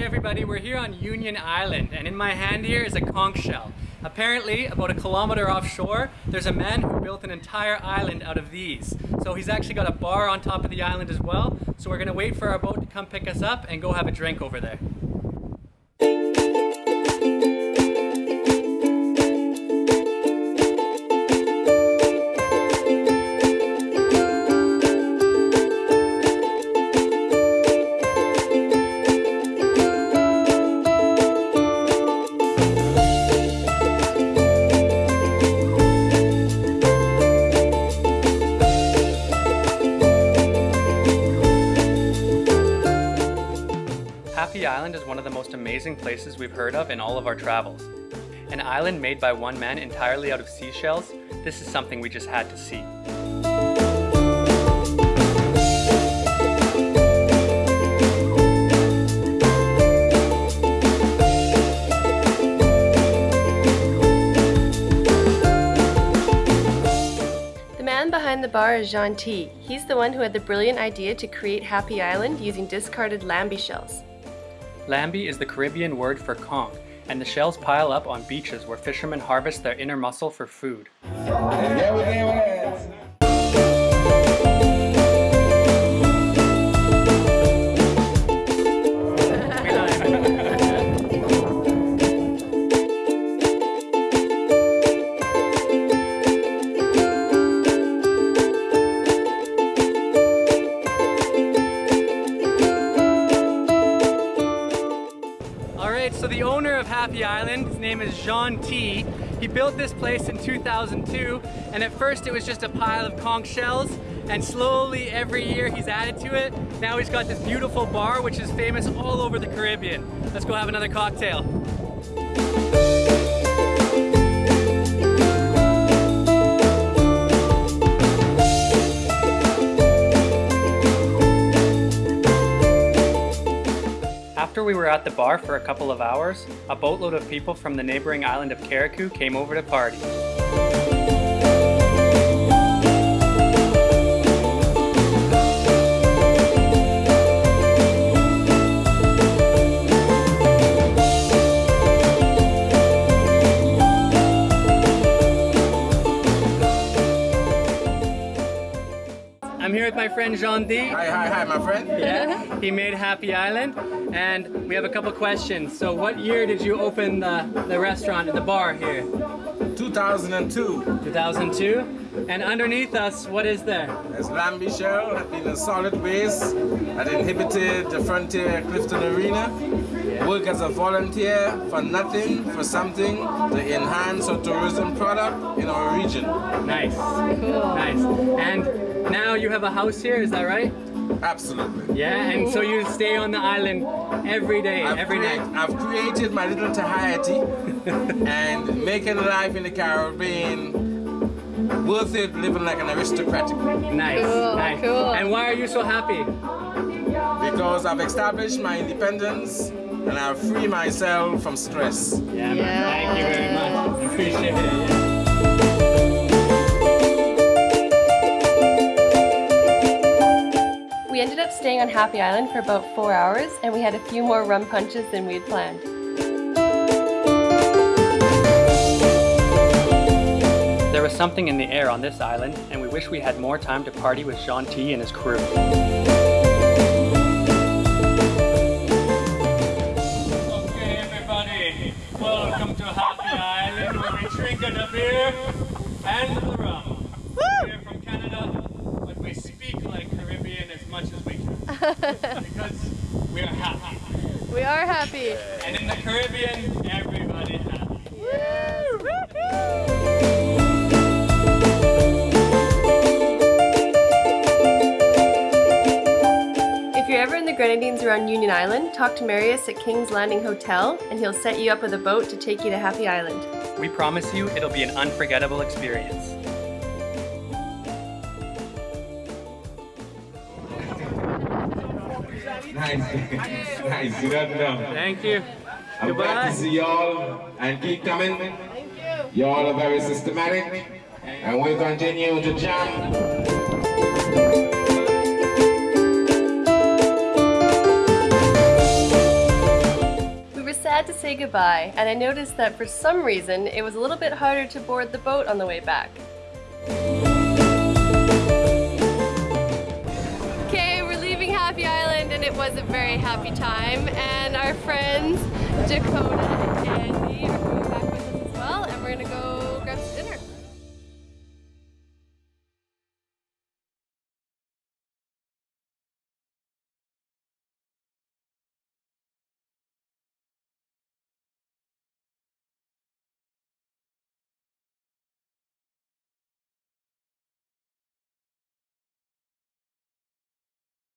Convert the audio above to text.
everybody, we're here on Union Island and in my hand here is a conch shell. Apparently, about a kilometer offshore, there's a man who built an entire island out of these. So he's actually got a bar on top of the island as well. So we're gonna wait for our boat to come pick us up and go have a drink over there. Amazing places we've heard of in all of our travels. An island made by one man entirely out of seashells, this is something we just had to see. The man behind the bar is Janti. He's the one who had the brilliant idea to create Happy Island using discarded lambie shells. Lambie is the Caribbean word for conch, and the shells pile up on beaches where fishermen harvest their inner muscle for food. Alright, so the owner of Happy Island, his name is Janti. He built this place in 2002, and at first it was just a pile of conch shells, and slowly every year he's added to it. Now he's got this beautiful bar, which is famous all over the Caribbean. Let's go have another cocktail. After we were at the bar for a couple of hours, a boatload of people from the neighboring island of Carriacou came over to party. Here with my friend Janti. Hi, hi, hi, my friend. Yeah, he made Happy Island, and we have a couple questions. So, what year did you open the, the restaurant and the bar here? 2002. 2002. And underneath us, what is there? As Lambie Shell had been a solid base that inhibited the Frontier Clifton Arena. Work as a volunteer for nothing, for something to enhance our tourism product in our region. Nice. Cool. Nice. And now you have a house here, is that right? Absolutely. Yeah, and so you stay on the island every day, I've, every night. I've created my little Tahiti and making life in the Caribbean worth it living like an aristocratic. Nice, Cool, nice. cool. And why are you so happy? Because I've established my independence and I've freed myself from stress. Yeah, man. Thank you very much. Appreciate it. Ended up staying on Happy Island for about four hours and we had a few more rum punches than we had planned. There was something in the air on this island, and we wish we had more time to party with Janti and his crew. Okay, everybody, welcome to Happy Island, where we drink the beer and the rum. We're from Canada, but we speak like Caribbean as much as we can because we are happy. We are happy. And in the Caribbean, everybody happy. If you're ever in the Grenadines around Union Island, talk to Marius at King's Landing Hotel and he'll set you up with a boat to take you to Happy Island. We promise you it'll be an unforgettable experience. Nice. nice. Good afternoon. Thank you. I'm Goodbye. glad to see y'all and keep coming. Thank you. Y'all are very systematic and we continue to jam. sad to say goodbye, and I noticed that for some reason it was a little bit harder to board the boat on the way back. was a very happy time. And our friends Dakota and Andy are going back.